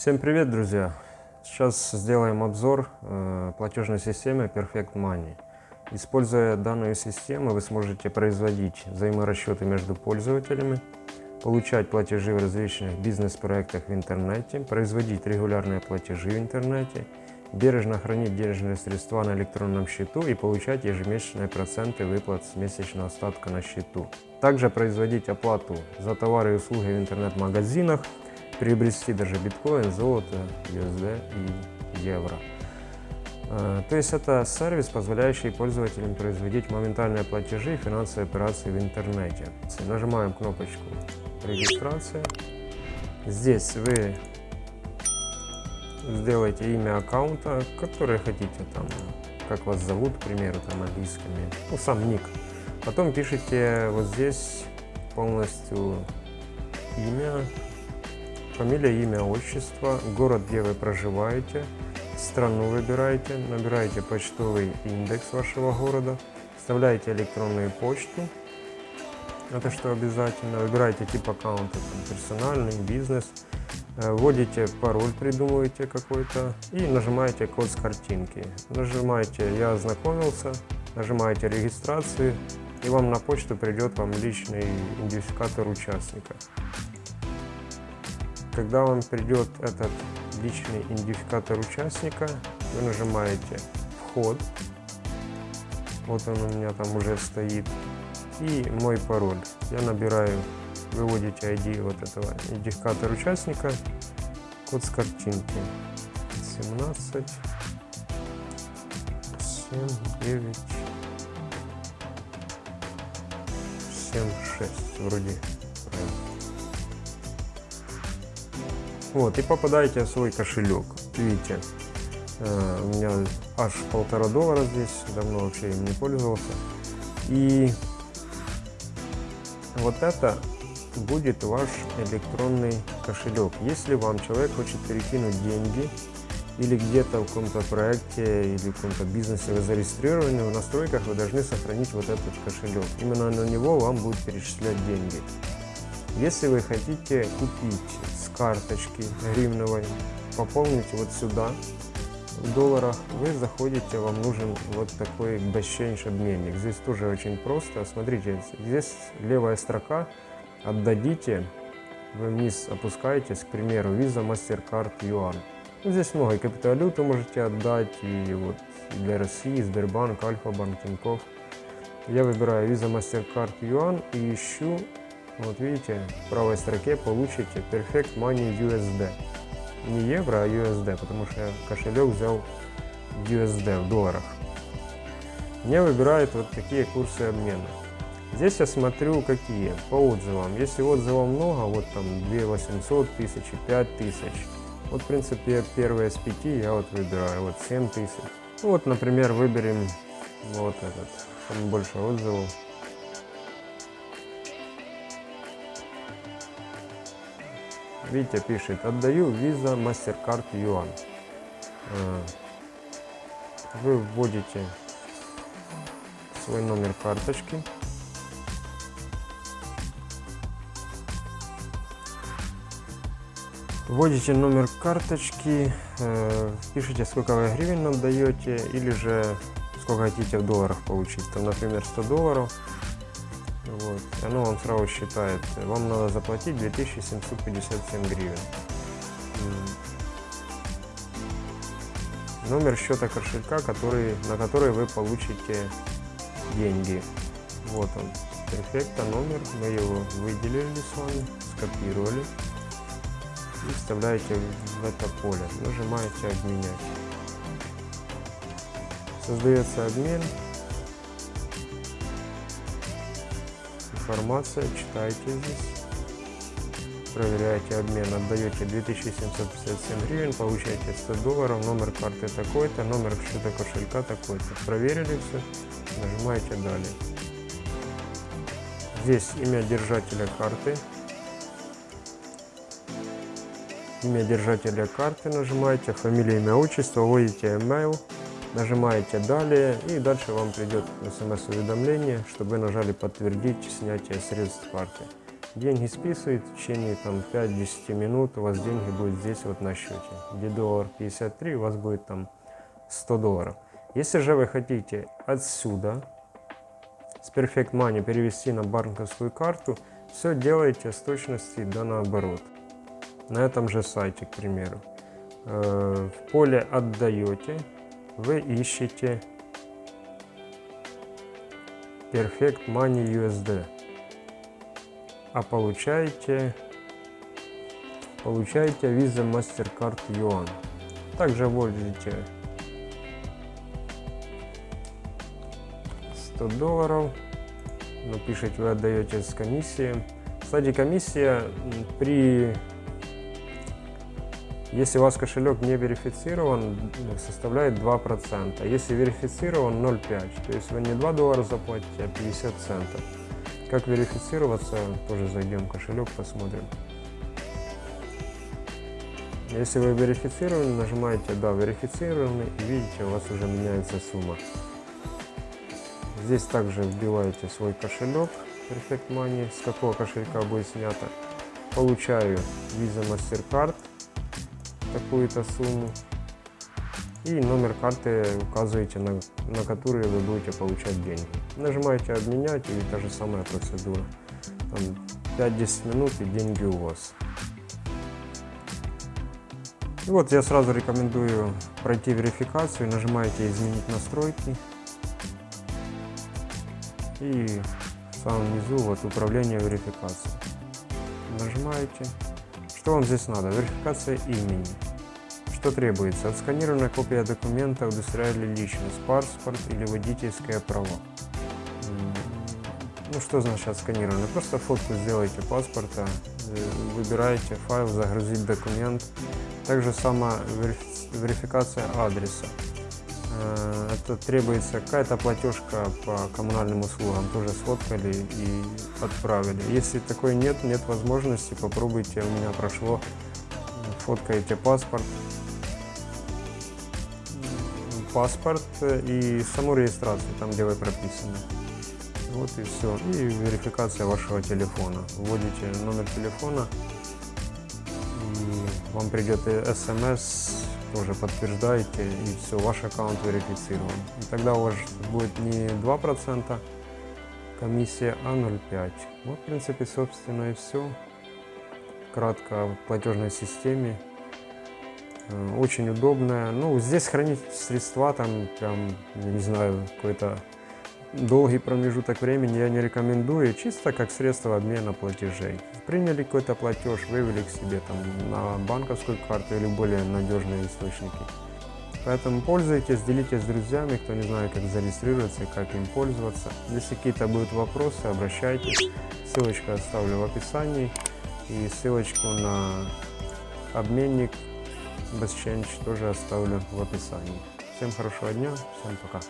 Всем привет, друзья! Сейчас сделаем обзор э, платежной системы Perfect Money. Используя данную систему, вы сможете производить взаиморасчеты между пользователями, получать платежи в различных бизнес-проектах в интернете, производить регулярные платежи в интернете, бережно хранить денежные средства на электронном счету и получать ежемесячные проценты выплат с месячного остатка на счету. Также производить оплату за товары и услуги в интернет-магазинах, приобрести даже биткоин, золото, USD и евро. А, то есть это сервис, позволяющий пользователям производить моментальные платежи и финансовые операции в интернете. Нажимаем кнопочку регистрация. Здесь вы сделаете имя аккаунта, который хотите, там, как вас зовут, к примеру, там английскими, ну, сам ник. Потом пишите вот здесь полностью имя, фамилия, имя, отчество, город, где вы проживаете, страну выбираете, набираете почтовый индекс вашего города, вставляете электронную почту, это что обязательно, выбираете тип аккаунта, персональный, бизнес, э, вводите пароль, придумываете какой-то и нажимаете код с картинки. Нажимаете «Я ознакомился», нажимаете «Регистрацию» и вам на почту придет вам личный идентификатор участника. Когда вам придет этот личный идентификатор участника, вы нажимаете «Вход». Вот он у меня там уже стоит. И мой пароль. Я набираю, выводите ID вот этого идентификатора участника, код с картинки. 17, 7, 9, 7, 6. Вроде правильно. Вот, и попадаете в свой кошелек. Видите, э, у меня аж полтора доллара здесь, давно вообще им не пользовался. И вот это будет ваш электронный кошелек. Если вам человек хочет перекинуть деньги, или где-то в каком-то проекте или в каком-то бизнесе вы зарегистрированы, в настройках вы должны сохранить вот этот кошелек. Именно на него вам будут перечислять деньги. Если вы хотите купить с карточки гривновой, пополнить вот сюда в долларах, вы заходите, вам нужен вот такой exchange обменник. Здесь тоже очень просто. Смотрите, здесь левая строка «Отдадите», вы вниз опускаетесь, к примеру, Visa, MasterCard, Yuan. Здесь много, и криптовалюту можете отдать, и вот для России, Сбербанк, Альфа-Банк, Тинькофф. Я выбираю Visa, MasterCard, Yuan и ищу вот видите, в правой строке получите Perfect Money USD. Не евро, а USD, потому что я кошелек взял USD в долларах. Мне выбирают вот такие курсы обмена. Здесь я смотрю какие, по отзывам. Если отзывов много, вот там 2 800 тысяч, 5 тысяч. Вот в принципе первые с 5 я вот выбираю, вот 7 тысяч. Ну, вот например выберем вот этот, там больше отзывов. Витя пишет, отдаю Visa MasterCard Yuan. А, вы вводите свой номер карточки. Вводите номер карточки, э, пишите, сколько вы гривен нам даете, или же сколько хотите в долларах получить. Там, например, 100 долларов. Вот. Оно вам сразу считает, вам надо заплатить 2757 гривен. Номер счета кошелька, который, на который вы получите деньги. Вот он. Перфекта номер, мы его выделили с вами, скопировали и вставляете в это поле. Нажимаете обменять. Создается обмен. Информация, читайте здесь, проверяете обмен, отдаете 2757 гривен, получаете 100 долларов, номер карты такой-то, номер счета кошелька такой-то. Проверили все, нажимаете далее. Здесь имя держателя карты. Имя держателя карты нажимаете, фамилия, имя, отчество, вводите email Нажимаете «Далее» и дальше вам придет смс-уведомление, чтобы вы нажали «Подтвердить снятие средств карты». Деньги списывает в течение там 5-10 минут, у вас деньги будут здесь вот на счете. Где доллар 53, у вас будет там 100 долларов. Если же вы хотите отсюда с Perfect Money перевести на банковскую карту, все делаете с точности да наоборот. На этом же сайте, к примеру. Э, в поле «Отдаете» вы ищете Perfect Money USD, а получаете, получаете Visa MasterCard Yuan. Также вводите 100 долларов, напишите вы отдаете с комиссией. Кстати, комиссия при если у вас кошелек не верифицирован, составляет 2%. Если верифицирован, 0,5. То есть вы не 2 доллара заплатите, а 50 центов. Как верифицироваться, тоже зайдем в кошелек, посмотрим. Если вы верифицированы, нажимаете «Да, верифицированы» и видите, у вас уже меняется сумма. Здесь также вбиваете свой кошелек Perfect Money, с какого кошелька будет снято. Получаю Visa MasterCard такую-то сумму. И номер карты указываете, на, на который вы будете получать деньги. Нажимаете «Обменять» и та же самая процедура. 5-10 минут и деньги у вас. И вот я сразу рекомендую пройти верификацию. Нажимаете «Изменить настройки». И в самом низу вот управление верификацией. Нажимаете что вам здесь надо? Верификация имени. Что требуется? Отсканированная копия документа, удостоверяющая личность, паспорт или водительское право. Ну что значит отсканированная? Просто фотку сделайте паспорта, э, выбираете файл, загрузить документ. Также сама верификация адреса. Э, это требуется какая-то платежка по коммунальным услугам, тоже сфоткали и отправили. Если такой нет, нет возможности, попробуйте, у меня прошло, фоткаете паспорт, паспорт и саму регистрацию, там где вы прописаны. Вот и все. И верификация вашего телефона. Вводите номер телефона, и вам придет смс тоже подтверждаете, и все, ваш аккаунт верифицирован. И тогда у вас будет не 2% комиссия, а 0,5. Вот, в принципе, собственно, и все. Кратко о платежной системе. Э, очень удобная. Ну, здесь хранить средства, там, прям, не знаю, какой-то долгий промежуток времени я не рекомендую, чисто как средство обмена платежей. Приняли какой-то платеж, вывели к себе там на банковскую карту или более надежные источники. Поэтому пользуйтесь, делитесь с друзьями, кто не знает, как зарегистрироваться и как им пользоваться. Если какие-то будут вопросы, обращайтесь. Ссылочку оставлю в описании. И ссылочку на обменник BestChange тоже оставлю в описании. Всем хорошего дня, всем пока.